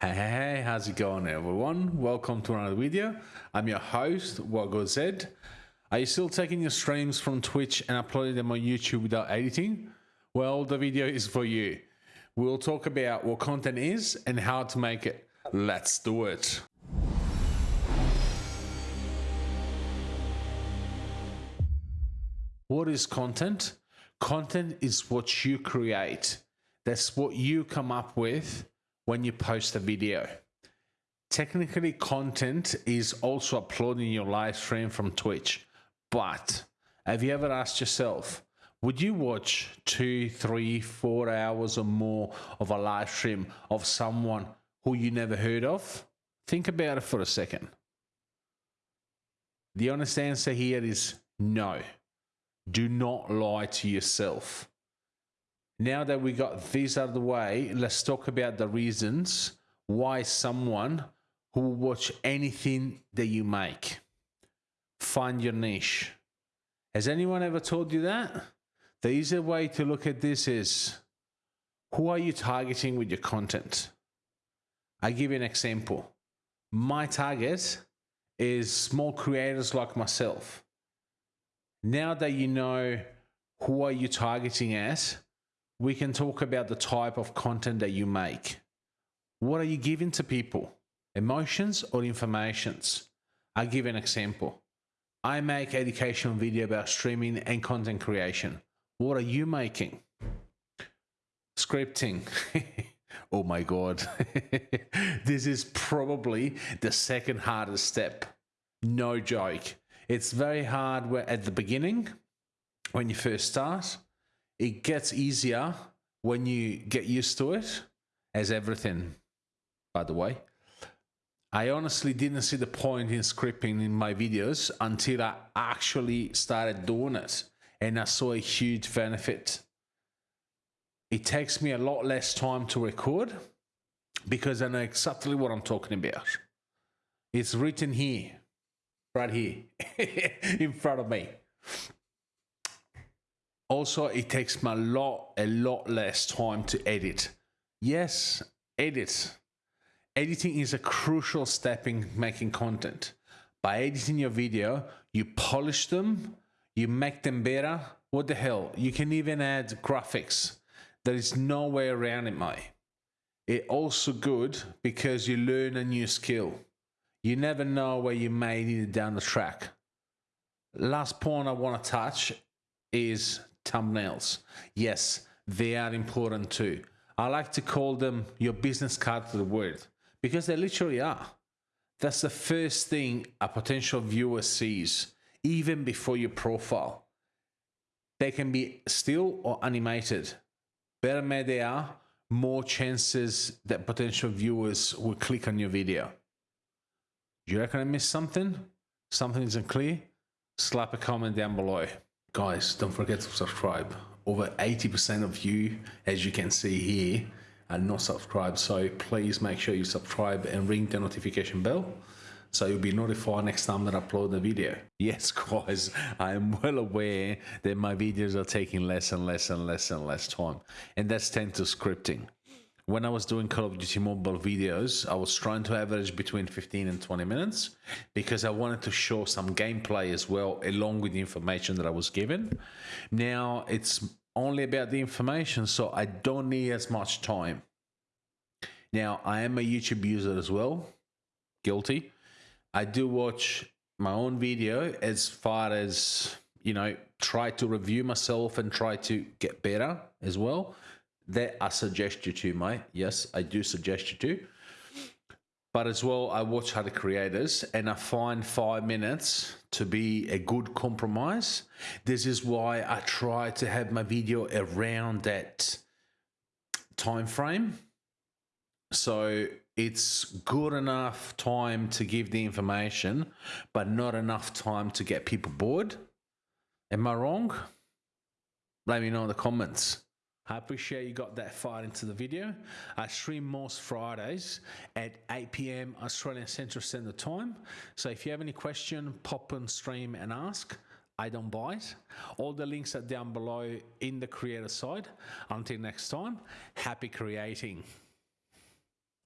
Hey, hey, hey, how's it going everyone? Welcome to another video. I'm your host, Wago Zed. Are you still taking your streams from Twitch and uploading them on YouTube without editing? Well, the video is for you. We'll talk about what content is and how to make it. Let's do it. What is content? Content is what you create. That's what you come up with when you post a video. Technically, content is also uploading your live stream from Twitch. But have you ever asked yourself, would you watch two, three, four hours or more of a live stream of someone who you never heard of? Think about it for a second. The honest answer here is no. Do not lie to yourself. Now that we got these out of the way, let's talk about the reasons why someone who will watch anything that you make. Find your niche. Has anyone ever told you that? The easier way to look at this is who are you targeting with your content? I give you an example. My target is small creators like myself. Now that you know who are you targeting at, we can talk about the type of content that you make. What are you giving to people? Emotions or informations? I'll give an example. I make educational video about streaming and content creation. What are you making? Scripting. oh my God. this is probably the second hardest step. No joke. It's very hard at the beginning when you first start it gets easier when you get used to it, as everything, by the way. I honestly didn't see the point in scripting in my videos until I actually started doing it and I saw a huge benefit. It takes me a lot less time to record because I know exactly what I'm talking about. It's written here, right here, in front of me also it takes me a lot a lot less time to edit. Yes edit. Editing is a crucial step in making content. By editing your video you polish them you make them better. What the hell? You can even add graphics. There is no way around it mate. It also good because you learn a new skill. You never know where you may need it down the track. Last point i want to touch is thumbnails. Yes, they are important too. I like to call them your business card to the world because they literally are. That's the first thing a potential viewer sees, even before your profile. They can be still or animated. Better made they are, more chances that potential viewers will click on your video. Do you reckon I missed something? Something isn't clear? Slap a comment down below. Guys, don't forget to subscribe. Over 80% of you, as you can see here, are not subscribed. So please make sure you subscribe and ring the notification bell so you'll be notified next time that I upload the video. Yes, guys, I am well aware that my videos are taking less and less and less and less time, and that's thanks to scripting when I was doing Call of Duty Mobile videos, I was trying to average between 15 and 20 minutes because I wanted to show some gameplay as well, along with the information that I was given. Now it's only about the information, so I don't need as much time. Now, I am a YouTube user as well, guilty. I do watch my own video as far as, you know, try to review myself and try to get better as well that I suggest you to, mate. Yes, I do suggest you to. But as well, I watch other creators and I find five minutes to be a good compromise. This is why I try to have my video around that time frame. So it's good enough time to give the information, but not enough time to get people bored. Am I wrong? Let me know in the comments. I appreciate you got that far into the video. I stream most Fridays at 8 p.m. Australian Central Standard Time. So if you have any question, pop on stream and ask. I don't bite. All the links are down below in the creator side. Until next time, happy creating.